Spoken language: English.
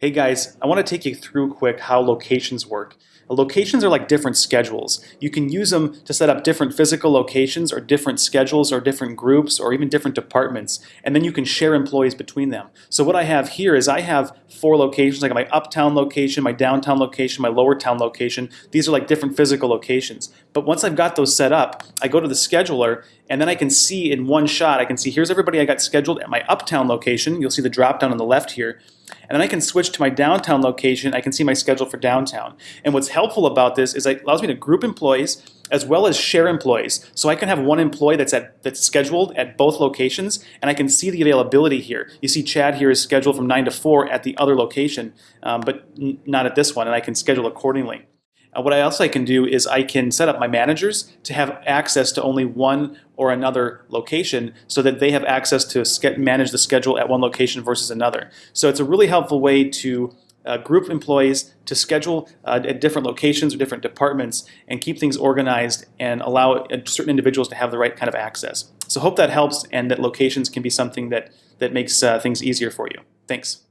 Hey guys, I want to take you through quick how locations work. Locations are like different schedules. You can use them to set up different physical locations or different schedules or different groups or even different departments and then you can share employees between them. So what I have here is I have four locations. I got my uptown location, my downtown location, my lower town location. These are like different physical locations. But once I've got those set up, I go to the scheduler and then I can see in one shot, I can see here's everybody I got scheduled at my uptown location. You'll see the drop down on the left here. And then I can switch to my downtown location. I can see my schedule for downtown. And what's helpful about this is it allows me to group employees as well as share employees. So I can have one employee that's at that's scheduled at both locations, and I can see the availability here. You see Chad here is scheduled from 9 to 4 at the other location, um, but not at this one, and I can schedule accordingly. What I also can do is I can set up my managers to have access to only one or another location so that they have access to manage the schedule at one location versus another. So it's a really helpful way to uh, group employees to schedule uh, at different locations or different departments and keep things organized and allow certain individuals to have the right kind of access. So hope that helps and that locations can be something that, that makes uh, things easier for you. Thanks.